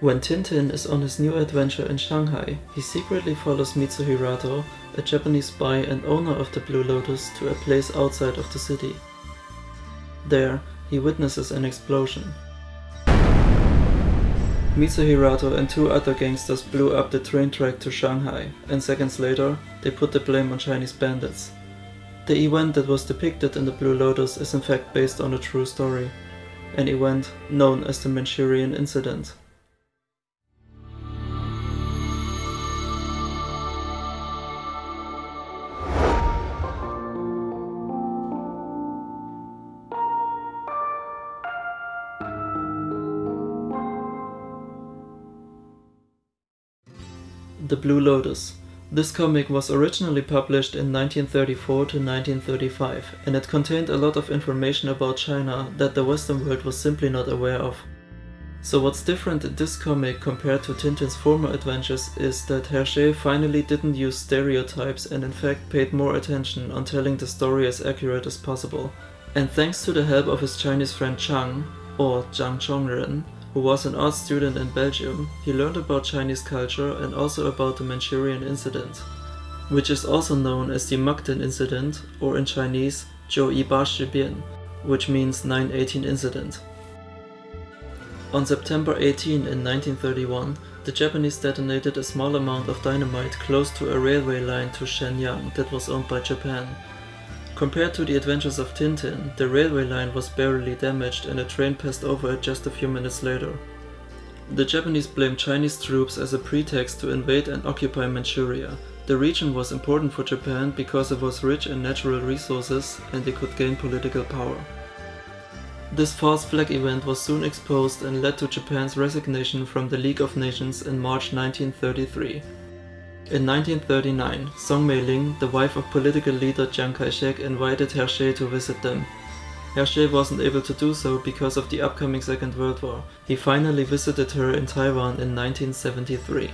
When Tintin is on his new adventure in Shanghai, he secretly follows Mitsuhirato, a Japanese spy and owner of the Blue Lotus, to a place outside of the city. There, he witnesses an explosion. Mitsuhirato and two other gangsters blew up the train track to Shanghai, and seconds later, they put the blame on Chinese bandits. The event that was depicted in the Blue Lotus is in fact based on a true story, an event known as the Manchurian Incident. The Blue Lotus. This comic was originally published in 1934 to 1935 and it contained a lot of information about China that the western world was simply not aware of. So what's different in this comic compared to Tintin's former adventures is that Hergé finally didn't use stereotypes and in fact paid more attention on telling the story as accurate as possible. And thanks to the help of his Chinese friend Chang, or Zhang Chongren, who was an art student in Belgium, he learned about Chinese culture and also about the Manchurian incident, which is also known as the Mukden incident or in Chinese Jiu Yi Ba Shi Bian, which means 918 incident. On September 18 in 1931, the Japanese detonated a small amount of dynamite close to a railway line to Shenyang that was owned by Japan, Compared to the adventures of Tintin, the railway line was barely damaged and a train passed over it just a few minutes later. The Japanese blamed Chinese troops as a pretext to invade and occupy Manchuria. The region was important for Japan because it was rich in natural resources and they could gain political power. This false flag event was soon exposed and led to Japan's resignation from the League of Nations in March 1933. In 1939, Song Mei-ling, the wife of political leader Chiang Kai-shek invited Hergé to visit them. Hergé wasn't able to do so because of the upcoming Second World War. He finally visited her in Taiwan in 1973.